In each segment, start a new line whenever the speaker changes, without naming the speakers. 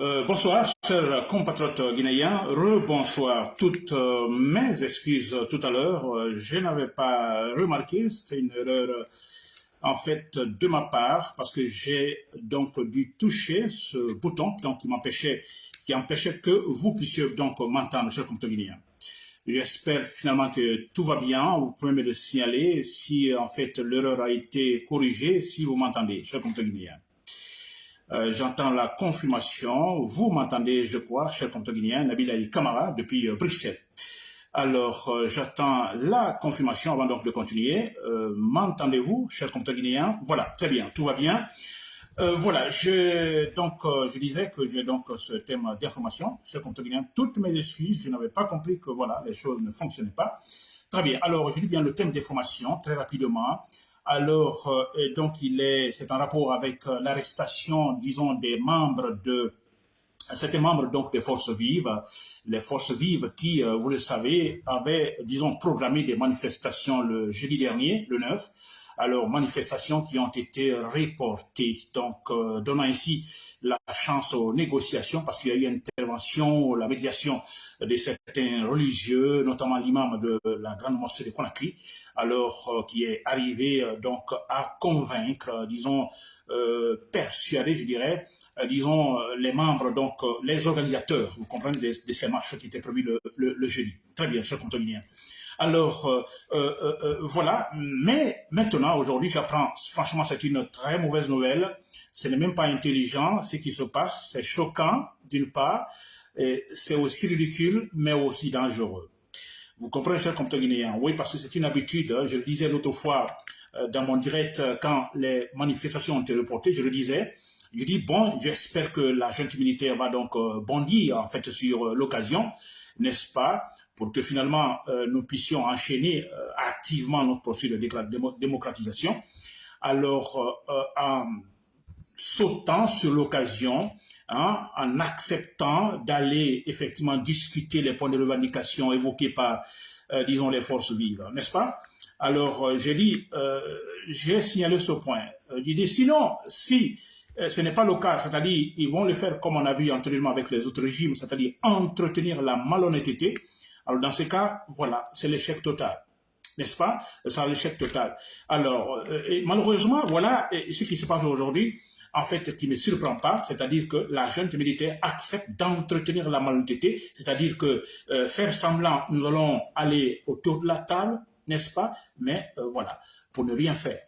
Euh, bonsoir, chers compatriotes guinéens. Rebonsoir. Toutes euh, mes excuses tout à l'heure. Euh, je n'avais pas remarqué, c'est une erreur en fait de ma part parce que j'ai donc dû toucher ce bouton qui m'empêchait qui empêchait que vous puissiez donc m'entendre, chers compatriotes guinéens. J'espère finalement que tout va bien. Vous pouvez me le signaler si en fait l'erreur a été corrigée, si vous m'entendez, chers compatriotes guinéens. Euh, j'entends la confirmation. Vous m'entendez, je crois, cher compte guinéen, Nabil Ali Kamara, depuis euh, Bruxelles. Alors, euh, j'attends la confirmation avant donc de continuer. M'entendez-vous, cher compte guinéen Voilà, très bien, tout va bien. voilà, je, donc, je disais que j'ai donc ce thème d'information, cher compte guinéen. Toutes mes excuses, je n'avais pas compris que voilà, les choses ne fonctionnaient pas. Très bien, alors je dis bien le thème d'information, très rapidement. Alors, euh, donc, il est, c'est en rapport avec euh, l'arrestation, disons, des membres de certains membres donc des forces vives, les forces vives qui, euh, vous le savez, avaient, disons, programmé des manifestations le jeudi dernier, le 9, alors manifestations qui ont été reportées, donc donnant ainsi la chance aux négociations parce qu'il y a eu intervention, la médiation de certains religieux, notamment l'imam de la grande mosquée de Conakry, alors euh, qui est arrivé euh, donc à convaincre, euh, disons, persuader, je dirais, disons, les membres, donc les organisateurs, vous comprenez, de, ces marches qui étaient prévues le, jeudi. Très bien, cher Contonien. Alors, voilà, mais maintenant, aujourd'hui, j'apprends, franchement, c'est une très mauvaise nouvelle, ce n'est même pas intelligent ce qui se passe, c'est choquant d'une part, c'est aussi ridicule, mais aussi dangereux. Vous comprenez, cher compteur guinéen Oui, parce que c'est une habitude. Hein. Je le disais l'autre fois euh, dans mon direct, euh, quand les manifestations ont été reportées, je le disais, je dis, bon, j'espère que la junte militaire va donc euh, bondir, en fait, sur l'occasion, n'est-ce pas, pour que finalement, nous puissions enchaîner activement notre processus de démocratisation. Alors, en sautant sur l'occasion, hein, en acceptant d'aller effectivement discuter les points de revendication évoqués par, euh, disons, les forces vives, n'est-ce pas? Alors, euh, j'ai dit, euh, j'ai signalé ce point. j'ai dit, sinon, si ce n'est pas le cas, c'est-à-dire, ils vont le faire comme on a vu antérieurement avec les autres régimes, c'est-à-dire entretenir la malhonnêteté, alors dans ce cas, voilà, c'est l'échec total n'est-ce pas? C'est l'échec total. Alors, malheureusement, voilà ce qui se passe aujourd'hui en fait, qui ne surprend pas, c'est-à-dire que la junte militaire accepte d'entretenir la malhonnêteté, c'est-à-dire que euh, faire semblant, nous allons aller autour de la table, n'est-ce pas? Mais euh, voilà, pour ne rien faire.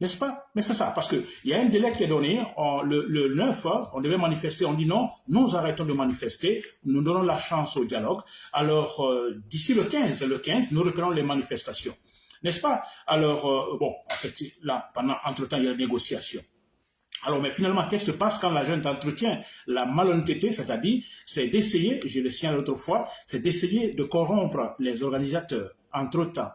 N'est-ce pas? Mais c'est ça, parce qu'il y a un délai qui est donné, le, 9, hein, on devait manifester, on dit non, nous arrêtons de manifester, nous donnons la chance au dialogue. Alors, euh, d'ici le 15, le 15, nous reprenons les manifestations. N'est-ce pas? Alors, bon, en fait, là, pendant, entre-temps, il y a des négociations. Alors, mais finalement, qu'est-ce qui se passe quand la jeune entretient la malhonnêteté, c'est-à-dire, c'est d'essayer, je le signale l'autre fois, c'est d'essayer de corrompre les organisateurs entre-temps.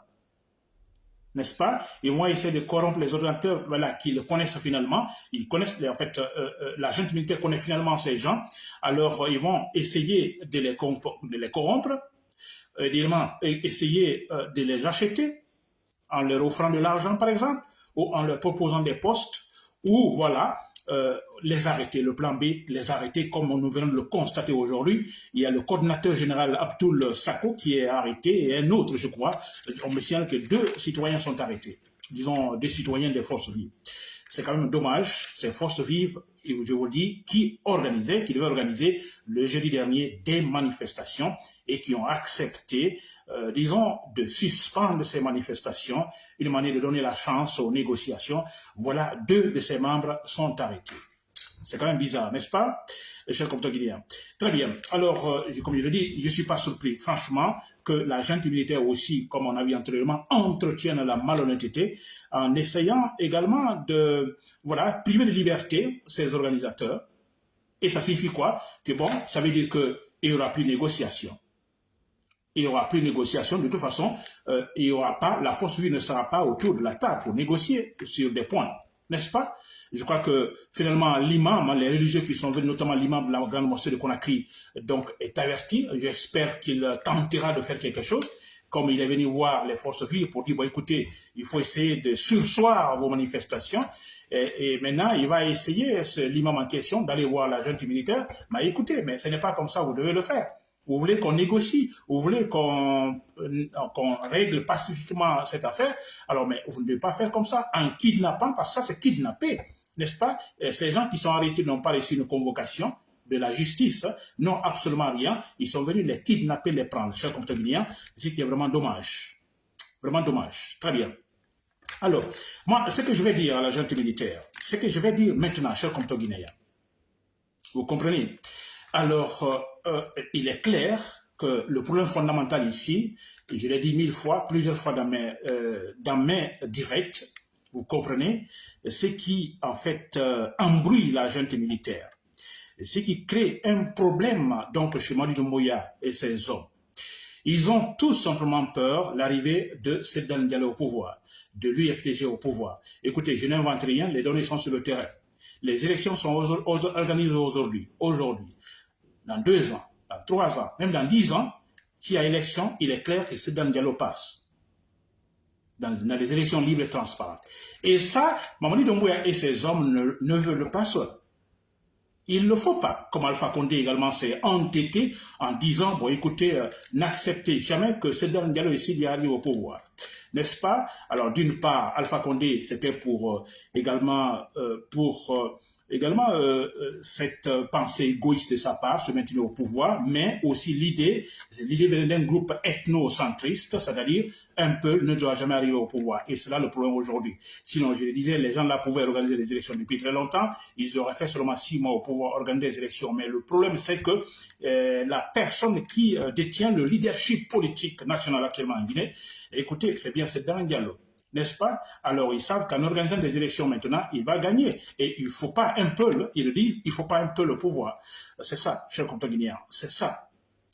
N'est-ce pas? Ils vont essayer de corrompre les organisateurs voilà, qui le connaissent finalement. Ils connaissent, en fait, euh, euh, la jeune militaire connaît finalement ces gens. Alors, ils vont essayer de les, de les corrompre, évidemment, essayer euh, de les acheter en leur offrant de l'argent, par exemple, ou en leur proposant des postes ou voilà, euh, les arrêter, le plan B, les arrêter comme nous venons de le constater aujourd'hui. Il y a le coordinateur général Abdul Sako qui est arrêté et un autre, je crois. On me signale que deux citoyens sont arrêtés, disons deux citoyens des forces vives. C'est quand même dommage, ces forces vives, je vous le dis, qui organisaient, qui devaient organiser le jeudi dernier des manifestations et qui ont accepté, euh, disons, de suspendre ces manifestations, une manière de donner la chance aux négociations. Voilà, deux de ces membres sont arrêtés. C'est quand même bizarre, n'est-ce pas, cher compteur guinéen? Très bien. Alors, euh, comme je le dis, je ne suis pas surpris, franchement, que la junte militaire aussi, comme on a vu antérieurement, entretienne la malhonnêteté en essayant également de voilà, priver de liberté ces organisateurs. Et ça signifie quoi? Que bon, ça veut dire qu'il n'y aura plus de négociation. Il n'y aura plus de négociation. De toute façon, euh, il aura pas, la force vive ne sera pas autour de la table pour négocier sur des points n'est-ce pas? Je crois que finalement l'imam, les religieux qui sont venus, notamment l'imam de la grande mosquée de Conakry, donc est averti. J'espère qu'il tentera de faire quelque chose comme il est venu voir les forces vives pour dire, bon, écoutez, il faut essayer de sursoir vos manifestations. Et, maintenant, il va essayer, l'imam en question, d'aller voir la junte militaire. Mais écoutez, mais ce n'est pas comme ça, vous devez le faire. Vous voulez qu'on négocie, vous voulez qu'on règle pacifiquement cette affaire, alors mais vous ne devez pas faire comme ça, en kidnappant, parce que ça c'est kidnapper, n'est-ce pas? Ces gens qui sont arrêtés n'ont pas reçu une convocation, de la justice n'ont absolument rien. Ils sont venus les kidnapper, les prendre. Chers compatriotes c'est vraiment dommage. Vraiment dommage. Très bien. Alors, moi, ce que je vais dire à la militaire, ce que je vais dire maintenant, chers compatriotes vous comprenez? Alors, euh, euh, il est clair que le problème fondamental ici, je l'ai dit mille fois, plusieurs fois dans mes, euh, dans mes directs, vous comprenez, ce qui, en fait, embrouille la junte militaire ce qui crée un problème donc chez Madi Doumbouya et ses hommes. Ils ont tout simplement peur l'arrivée de Sedan Diallo au pouvoir, de l'UFDG au pouvoir. Écoutez, je n'invente rien, les données sont sur le terrain. Les élections sont organisées aujourd'hui, dans deux ans, dans trois ans, même dans dix ans, qu'il y a élection, il est clair que Sedan Diallo passe. Dans, les élections libres et transparentes. Et ça, Mamadi Doumbouya et ses hommes ne, veulent pas seuls. Il ne faut pas, comme Alpha Condé également s'est entêté en disant, bon écoutez, euh, n'acceptez jamais que Sedan Diallo ici arrive au pouvoir. N'est-ce pas? Alors d'une part, Alpha Condé, c'était pour euh, également euh, pour également euh, euh, cette euh, pensée égoïste de sa part, se maintenir au pouvoir, mais aussi l'idée, l'idée d'un groupe ethnocentriste, c'est-à-dire un peuple ne doit jamais arriver au pouvoir. Et c'est là le problème aujourd'hui. Sinon, je le disais, les gens là pouvaient organiser des élections depuis très longtemps, ils auraient fait seulement six mois au pouvoir organiser des élections. Mais le problème, c'est que la personne qui détient le leadership politique national actuellement en Guinée, écoutez, c'est bien, c'est Dan Diallo n'est-ce pas? Alors ils savent qu'en organisant des élections maintenant, il va gagner. Et il ne faut pas un peu, il le dit, il ne faut pas un peu le pouvoir. C'est ça, cher guinéen, c'est ça.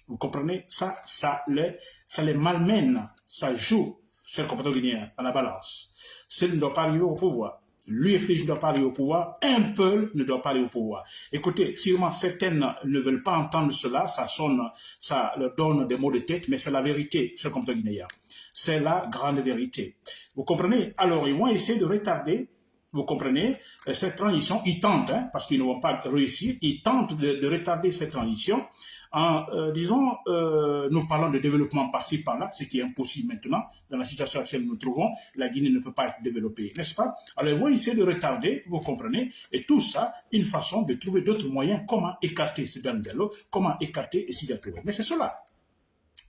Vous comprenez? Ça, ça les, ça les malmène, ça joue, cher guinéen, à la balance. S'il ne doit pas arriver au pouvoir, l'UFDG ne doit pas aller au pouvoir, un peuple ne doit pas aller au pouvoir. Écoutez, sûrement certaines ne veulent pas entendre cela, ça sonne, ça leur donne des mots de tête, mais c'est la vérité, cher compte guinéen. C'est la grande vérité. Vous comprenez? Alors, ils vont essayer de retarder vous comprenez? Cette transition, ils tentent, hein, parce qu'ils ne vont pas réussir, ils tentent de, retarder cette transition en, euh, disons, euh, nous parlons de développement par-ci, par-là, ce qui est impossible maintenant. Dans la situation actuelle nous nous trouvons, la Guinée ne peut pas être développée, n'est-ce pas? Alors, ils vont essayer de retarder, vous comprenez? Et tout ça, une façon de trouver d'autres moyens, comment écarter ce Diallo, comment écarter Sidia Mais c'est cela.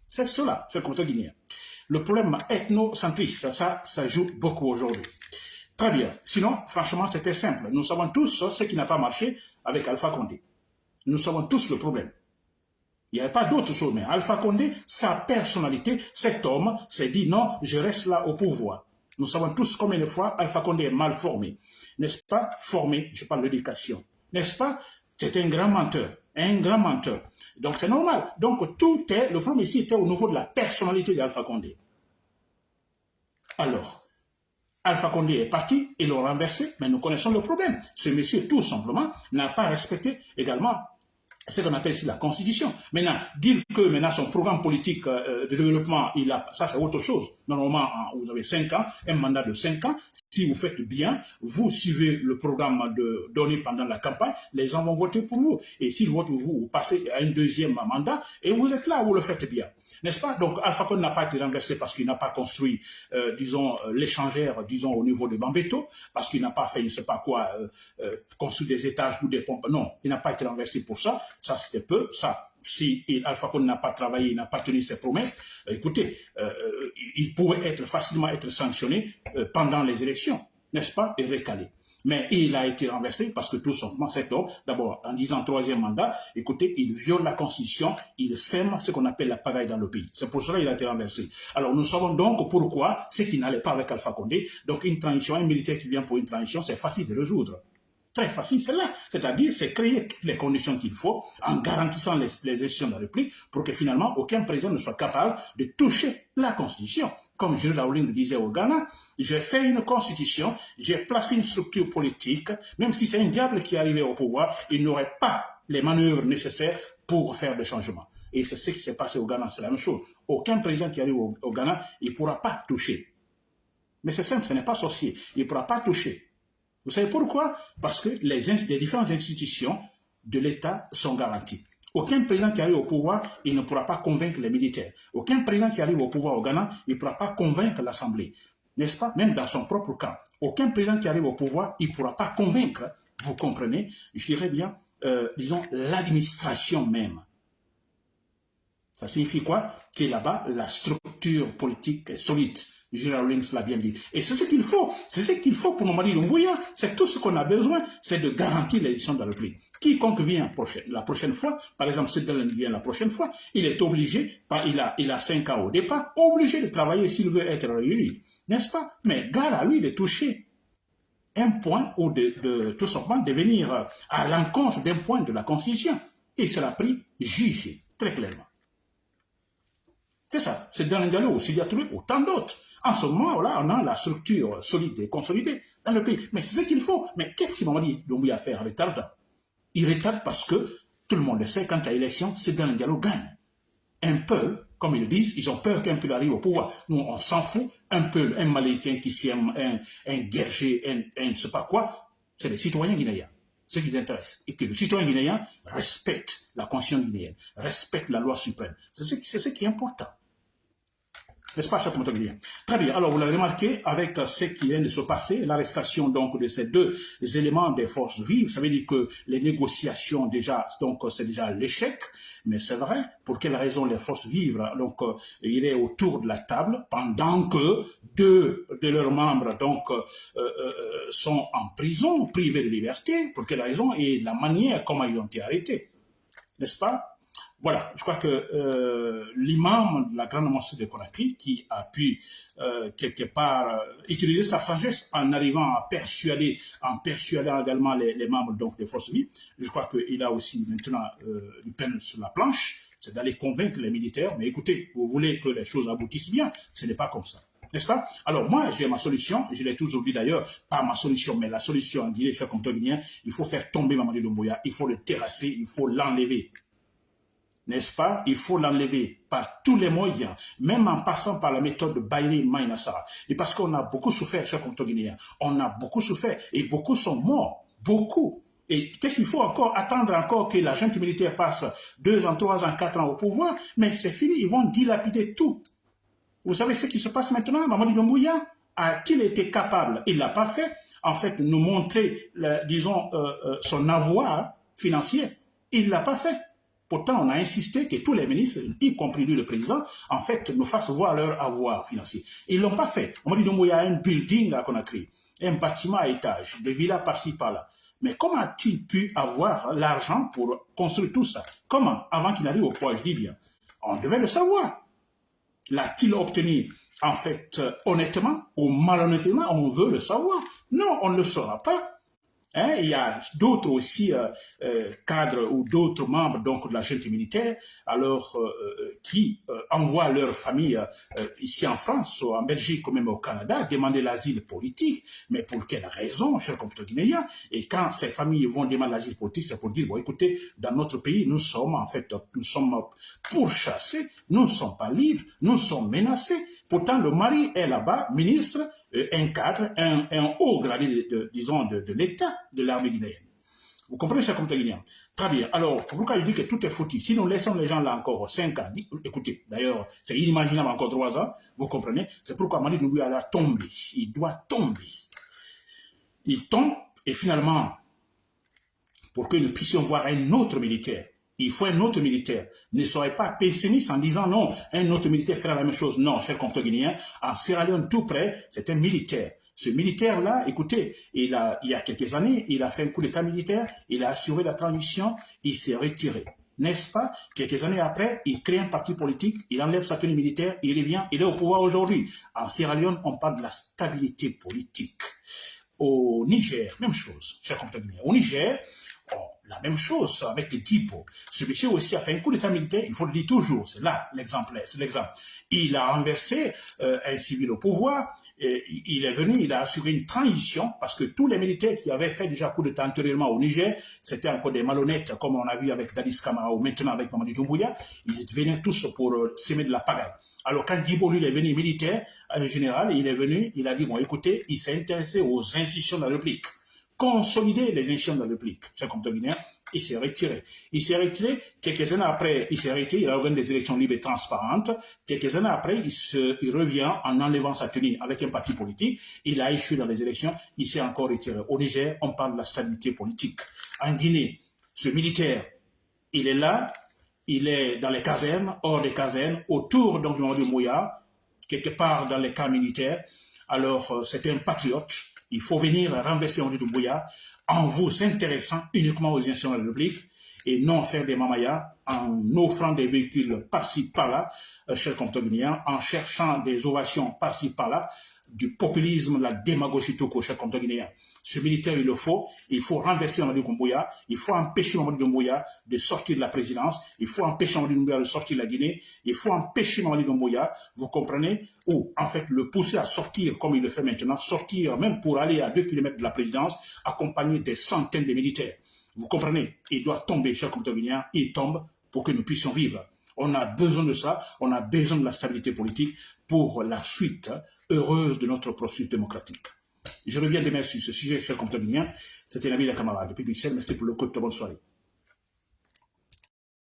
C'est cela, c'est comme ça guinéen. Le problème ethnocentriste, ça, ça joue beaucoup aujourd'hui. Très bien. Sinon, franchement, c'était simple. Nous savons tous ce qui n'a pas marché avec Alpha Condé. Nous savons tous le problème. Il n'y avait pas d'autre chose, mais Alpha Condé, sa personnalité, cet homme s'est dit non, je reste là au pouvoir. Nous savons tous combien de fois Alpha Condé est mal formé. N'est-ce pas Formé, je parle d'éducation. N'est-ce pas? C'est un grand menteur. Un grand menteur. Donc c'est normal. Donc tout est, le problème ici était au niveau de la personnalité d'Alpha Condé. Alors, Alpha Condé est parti, ils l'ont renversé, mais nous connaissons le problème. Ce monsieur, tout simplement, n'a pas respecté également ce qu'on appelle ici la constitution. Maintenant, dire que maintenant son programme politique euh, de développement, il a, ça c'est autre chose. Normalement, vous avez cinq ans, un mandat de cinq ans. Si vous faites bien, vous suivez le programme donné pendant la campagne, les gens vont voter pour vous. Et s'ils votent pour vous, vous passez à un deuxième mandat et vous êtes là, vous le faites bien. N'est-ce pas? Donc Alpha Condé n'a pas été renversé parce qu'il n'a pas construit, euh, disons, euh, l'échangère, disons, au niveau de Bambeto, parce qu'il n'a pas fait, je ne sais pas quoi, euh, construire des étages ou des pompes. Non, il n'a pas été renversé pour ça. Ça, c'était peu. Ça, si Alpha Condé n'a pas travaillé, il n'a pas tenu ses promesses, écoutez, il pouvait être facilement être sanctionné pendant les élections, n'est-ce pas, et recalé. Mais il a été renversé parce que tout simplement cet homme, d'abord en disant troisième mandat, écoutez, il viole la constitution, il sème ce qu'on appelle la pagaille dans le pays. C'est pour cela qu'il a été renversé. Alors nous savons donc pourquoi ce qui n'allait pas avec Alpha Condé. Donc une transition, un militaire qui vient pour une transition, c'est facile de résoudre très facile, c'est là. C'est-à-dire, c'est créer toutes les conditions qu'il faut en garantissant les, les élections de la République pour que finalement aucun président ne soit capable de toucher la Constitution. Comme Jules Rowling le disait au Ghana, j'ai fait une constitution, j'ai placé une structure politique, même si c'est un diable qui arrivé au pouvoir, il n'aurait pas les manœuvres nécessaires pour faire des changements. Et c'est ce qui s'est passé au Ghana, c'est la même chose. Aucun président qui arrive au, au Ghana, il ne pourra pas toucher. Mais c'est simple, ce n'est pas sorcier. Il ne pourra pas toucher Vous savez pourquoi? Parce que les, différentes institutions de l'État sont garanties. Aucun président qui arrive au pouvoir, il ne pourra pas convaincre les militaires. Aucun président qui arrive au pouvoir au Ghana, il ne pourra pas convaincre l'Assemblée. N'est-ce pas? Même dans son propre camp. Aucun président qui arrive au pouvoir, il ne pourra pas convaincre, vous comprenez, je dirais bien, euh, disons, l'administration même. Ça signifie quoi? Que là-bas, la structure politique est solide. Gérard Rawlings l'a bien dit. Et c'est ce qu'il faut. C'est ce qu'il faut pour Mamadi Doumbouya. C'est tout ce qu'on a besoin, c'est de garantir l'élection de la République. Quiconque vient la prochaine fois, par exemple, si Dallin vient la prochaine fois, il est obligé, il a, il a 5 ans au départ, obligé de travailler s'il veut être réélu. N'est-ce pas? Mais gare à lui de toucher un point ou de, de tout simplement de venir à l'encontre d'un point de la Constitution. Il sera pris jugé, très clairement. C'est ça, c'est dans aussi, il y a autant d'autres. En ce moment, là, on a la structure solide et consolidée dans le pays. Mais c'est ce qu'il faut. Mais qu'est-ce qu'il m'a dit à faire retard Il retarde parce que tout le monde le sait, quand il y a élection, c'est dans Diallo gagne. Un peuple, comme ils le disent, ils ont peur qu'un peuple arrive au pouvoir. Nous, on s'en fout. Un peuple, un Maléquin qui s'aime, un, un guerger, un, un ne sais pas quoi, c'est les citoyens guinéens ce qui les intéresse, et que le citoyen guinéen respecte la conscience guinéenne, respecte la loi suprême. C'est ce, ce, qui est important. N'est-ce pas, cher Très bien. Alors, vous l'avez remarqué, avec ce qui vient de se passer, l'arrestation donc de ces deux éléments des forces vives, ça veut dire que les négociations déjà, donc c'est déjà l'échec, mais c'est vrai. Pour quelle raison les forces vives, donc, il est autour de la table pendant que deux de leurs membres, donc, euh, euh, sont en prison, privés de liberté? Pour quelle raison? Et la manière comment ils ont été arrêtés? N'est-ce pas? Voilà, je crois que euh, l'imam de la grande mosquée de Conakry, qui a pu euh, quelque part euh, utiliser sa sagesse en arrivant à persuader, en persuadant également les, membres donc des forces vives, je crois qu'il a aussi maintenant une peine sur la planche, c'est d'aller convaincre les militaires, mais écoutez, vous voulez que les choses aboutissent bien, ce n'est pas comme ça. N'est-ce pas? Alors moi, j'ai ma solution, je l'ai toujours dit d'ailleurs, pas ma solution, mais la solution en Guinée, cher Guinéen, il faut faire tomber Mamadou Doumbouya, il faut le terrasser, il faut l'enlever n'est-ce pas? Il faut l'enlever par tous les moyens, même en passant par la méthode de Bailey Maïnassara. Et parce qu'on a beaucoup souffert, chers Guinéens, on a beaucoup souffert et beaucoup sont morts, beaucoup. Et qu'est-ce qu'il faut encore attendre encore que la junte militaire fasse deux ans, trois ans, quatre ans au pouvoir? Mais c'est fini, ils vont dilapider tout. Vous savez ce qui se passe maintenant? Mamadou Doumbouya a-t-il été capable? Il l'a pas fait. En fait, nous montrer, disons, euh, euh, son avoir financier. Il l'a pas fait. Pourtant, on a insisté que tous les ministres, y compris lui, le président, en fait, nous fassent voir leur avoir financier. Ils ne l'ont pas fait. On m'a dit, il y a un building a créé, un bâtiment à étage, des villas par-ci, par-là. Mais comment a-t-il pu avoir l'argent pour construire tout ça? Comment? Avant qu'il n'arrive au pouvoir, je dis bien. On devait le savoir. L'a-t-il obtenu? En fait, honnêtement ou malhonnêtement, on veut le savoir. Non, on ne le saura pas. Hein, il y a d'autres aussi euh, euh, cadres ou d'autres membres donc de la junte militaire, alors euh, qui envoient leur famille ici en France, ou en Belgique ou même au Canada, demander l'asile politique. Mais pour quelle raison, cher compatriotes guinéens Et quand ces familles vont demander l'asile politique, c'est pour dire bon, écoutez, dans notre pays, nous sommes en fait, nous sommes pourchassés, nous ne sommes pas libres, nous sommes menacés. Pourtant, le mari est là-bas, ministre, un cadre, un, haut gradé, disons, de, l'État de l'armée guinéenne. Vous comprenez, cher compte guinéen Très bien. Alors, pourquoi je dis que tout est foutu Si nous laissons les gens là encore 5 ans, écoutez, d'ailleurs, c'est inimaginable encore 3 ans, vous comprenez? C'est pourquoi Mali Noubuya a tombé. Il doit tomber. Il tombe, et finalement, pour que nous puissions voir un autre militaire il faut un autre militaire. Ne soyez pas pessimiste en disant non, un autre militaire fera la même chose. Non, cher compte guinéen, en Sierra Leone tout près, c'est un militaire. Ce militaire-là, écoutez, il, a, il y a quelques années, il a fait un coup d'état militaire, il a assuré la transition, il s'est retiré. N'est-ce pas? Quelques années après, il crée un parti politique, il enlève sa tenue militaire, il revient, il est au pouvoir aujourd'hui. En Sierra Leone, on parle de la stabilité politique. Au Niger, même chose, cher compte guinéen. Au Niger, la même chose avec Tipo. Ce monsieur aussi a fait un coup d'état militaire, il faut le dire toujours, c'est là l'exemple, c'est l'exemple. Il a renversé euh, un civil au pouvoir, et il est venu, il a assuré une transition, parce que tous les militaires qui avaient fait déjà coup d'état antérieurement au Niger, c'était encore des malhonnêtes, comme on a vu avec Dadis Kamara ou maintenant avec Mamadou Doumbouya, ils venaient tous pour euh, semer de la pagaille. Alors quand Djibo, lui, est venu militaire, en général, il est venu, il a dit, bon, écoutez, il s'est intéressé aux institutions de la République consolider les institutions de la République, chers compatriotes guinéens, il s'est retiré. Il s'est retiré, quelques années après, il s'est retiré, il a organisé des élections libres et transparentes. Quelques années après, il, se, il revient en enlevant sa tenue avec un parti politique. Il a échoué dans les élections, il s'est encore retiré. Au Niger, on parle de la stabilité politique. En Guinée, ce militaire, il est là, il est dans les casernes, hors des casernes, autour donc du Mouya, quelque part dans les camps militaires. Alors, euh, c'est un patriote. Il faut venir renverser Henri Doumbouya en vous intéressant uniquement aux institutions de la République et non faire des mamayas en offrant des véhicules par-ci par-là, euh, chers comptables en cherchant des ovations par-ci par-là, du populisme, la démagogie tout court, chers comptables Ce militaire, il le faut. Il faut renverser Mamadou Doumbouya. Il faut empêcher Mamadou Doumbouya de sortir de la présidence. Il faut empêcher Mamadou Doumbouya de sortir de la Guinée. Il faut empêcher Mamadou Doumbouya, vous comprenez, ou en fait le pousser à sortir comme il le fait maintenant, sortir même pour aller à deux kilomètres de la présidence, accompagné des centaines de militaires. Vous comprenez? Il doit tomber, cher Guinéen, il tombe pour que nous puissions vivre. On a besoin de ça, on a besoin de la stabilité politique pour la suite heureuse de notre processus démocratique. Je reviens demain sur ce sujet, cher Guinéen. C'était Nabil camarade depuis Bruxelles. Merci pour le coup de bonne soirée.